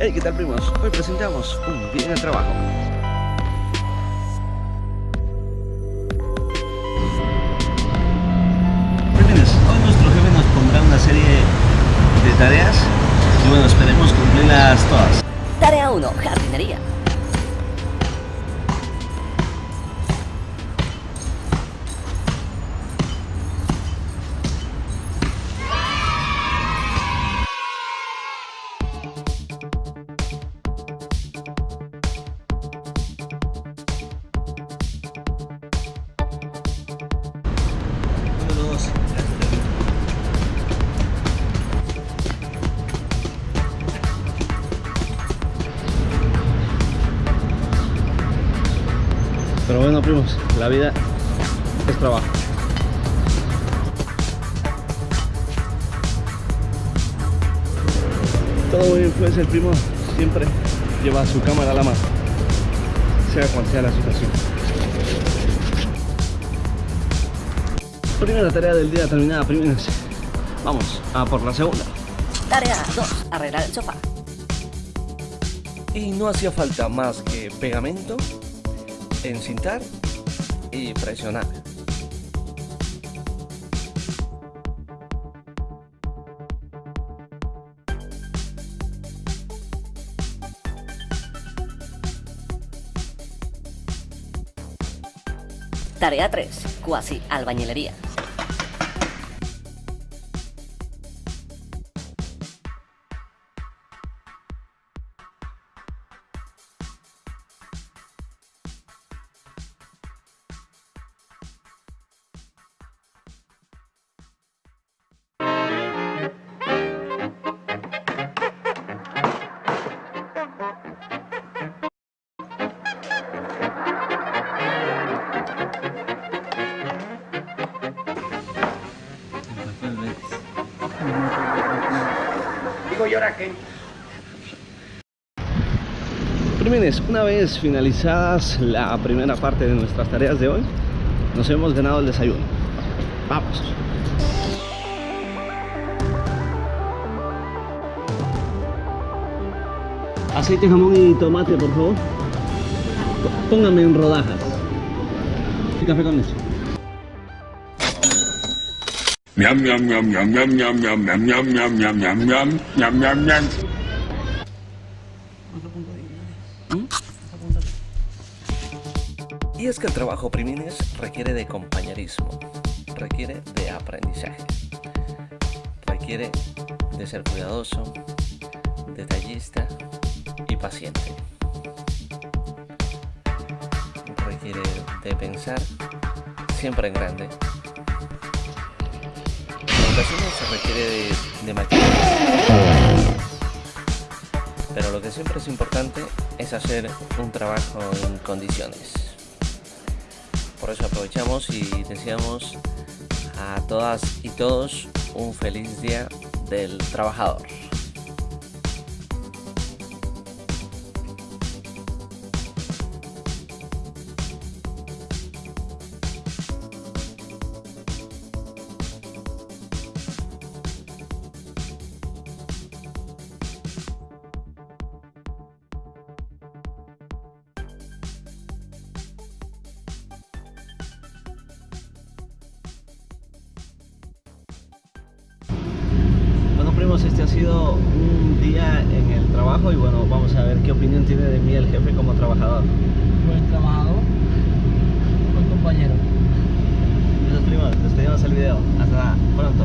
Hey, ¿qué tal primos? Hoy presentamos un día en el trabajo. Primines, hoy nuestro jefe nos pondrá una serie de tareas y bueno, esperemos cumplirlas todas. Tarea 1. Jardinería. Pero bueno, primos, la vida es trabajo. Todo muy bien, pues el primo siempre lleva su cámara a la mano, sea cual sea la situación. Primera tarea del día terminada, primos. Vamos a por la segunda. Tarea 2. Arreglar el sofá. Y no hacía falta más que pegamento, encintar y presionar. Tarea 3. Cuasi albañilería. Primines, una vez finalizadas la primera parte de nuestras tareas de hoy, nos hemos ganado el desayuno. Vamos. Aceite, jamón y tomate, por favor. Póngame en rodajas. Y café con eso. Miam miam miam miam miam miam miam miam miam miam miam miam miam miam miam Y es que el trabajo primines requiere de compañerismo, requiere de aprendizaje, requiere de ser cuidadoso, detallista y paciente. Requiere de pensar siempre en grande. Ocasiones se requiere de, de. Pero lo que siempre es importante es hacer un trabajo en condiciones. Por eso aprovechamos y deseamos a todas y todos un feliz día del trabajador. Este ha sido un día en el trabajo y bueno, vamos a ver qué opinión tiene de mí el jefe como trabajador. buen trabajador, buen compañero. Gracias primos, despedimos el video. Hasta pronto.